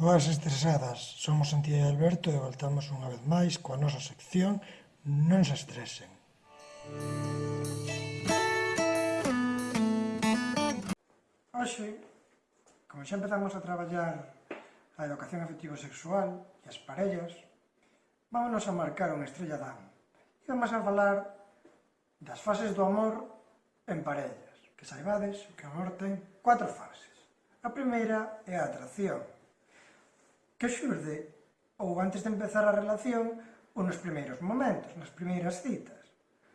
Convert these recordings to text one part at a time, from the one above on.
Boas estresadas, somos Antía e Alberto e voltamos unha vez máis coa nosa sección Non se estresen. Hoxe, como xa empezamos a traballar a educación afectivo-sexual e as parellas, vámonos a marcar unha estrella dan e vamos a falar das fases do amor en parellas, que saibades que o amor ten cuatro fases. A primeira é a atracción, que xurde ou antes de empezar a relación ou nos primeiros momentos, nas primeiras citas.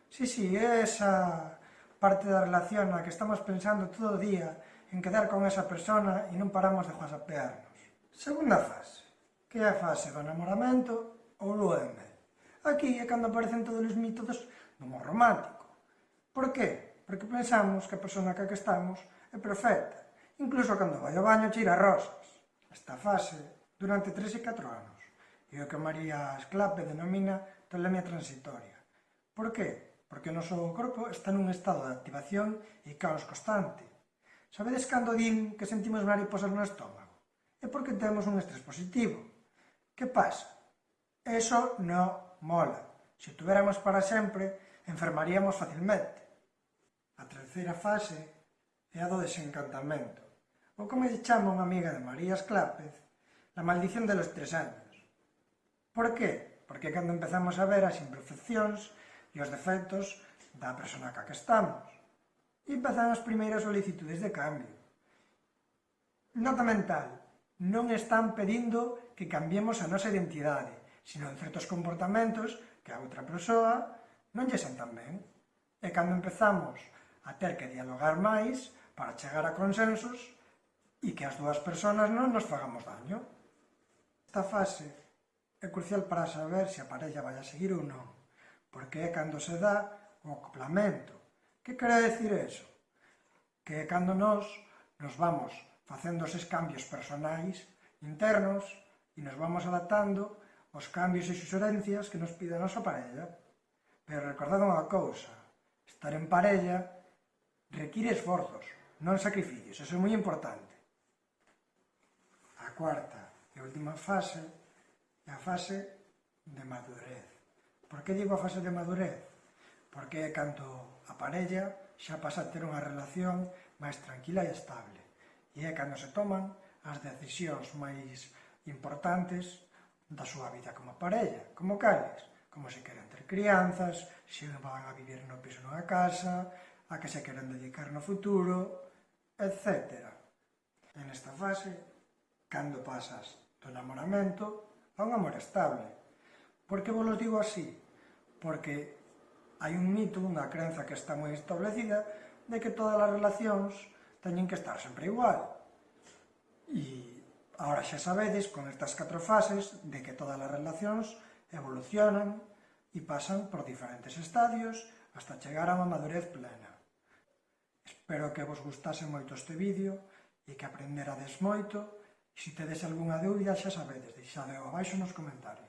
Si, si, é esa parte da relación na que estamos pensando todo o día en quedar con esa persona e non paramos de whatsappearnos. Segunda fase, que é a fase do enamoramento ou lueme. Aquí é cando aparecen todos os mitos do amor romántico. Por qué? Porque pensamos que a persona que que estamos é perfecta, incluso cando vai ao baño tira rosas. Esta fase durante 3 e 4 anos, e o que María Esclape denomina tolemia transitoria. Por qué? Porque o noso corpo está nun estado de activación e caos constante. Sabedes cando din que sentimos mariposas no estómago? É porque temos un estrés positivo. Que pasa? Eso non mola. Se o tuveramos para sempre, enfermaríamos facilmente. A terceira fase é a do desencantamento, ou como lle chama unha amiga de María Esclápez, La maldición de los tres años. Por qué? Porque cando empezamos a ver as imperfeccións e os defectos da persona ca que estamos. E empezan as primeiras solicitudes de cambio. Nota mental, non están pedindo que cambiemos a nosa identidade, sino en certos comportamentos que a outra persoa non lle sentan ben. E cando empezamos a ter que dialogar máis para chegar a consensos e que as dúas persoas non nos fagamos daño. Esta fase é crucial para saber se a parella vai a seguir ou non, porque é cando se dá o acoplamento. Que quere decir eso? Que é cando nós nos vamos facendo eses cambios personais internos e nos vamos adaptando aos cambios e suxerencias que nos pide a nosa parella. Pero recordad unha cousa, estar en parella require esforzos, non sacrificios, eso é moi importante. A cuarta, E a última fase é a fase de madurez. Por que digo a fase de madurez? Porque é cando a parella xa pasa a ter unha relación máis tranquila e estable. E é cando se toman as decisións máis importantes da súa vida como parella, como cales, como se queren ter crianzas, se van a vivir no piso nunha casa, a que se queren dedicar no futuro, etc. En esta fase, cando pasas do enamoramento a un amor estable. Por que vos digo así? Porque hai un mito, unha crenza que está moi establecida de que todas as relacións teñen que estar sempre igual. E agora xa sabedes, con estas catro fases, de que todas as relacións evolucionan e pasan por diferentes estadios hasta chegar a unha madurez plena. Espero que vos gustase moito este vídeo e que aprenderades moito Se tedes algunha dúbida, xa sabedes, deixade abaixo nos comentarios.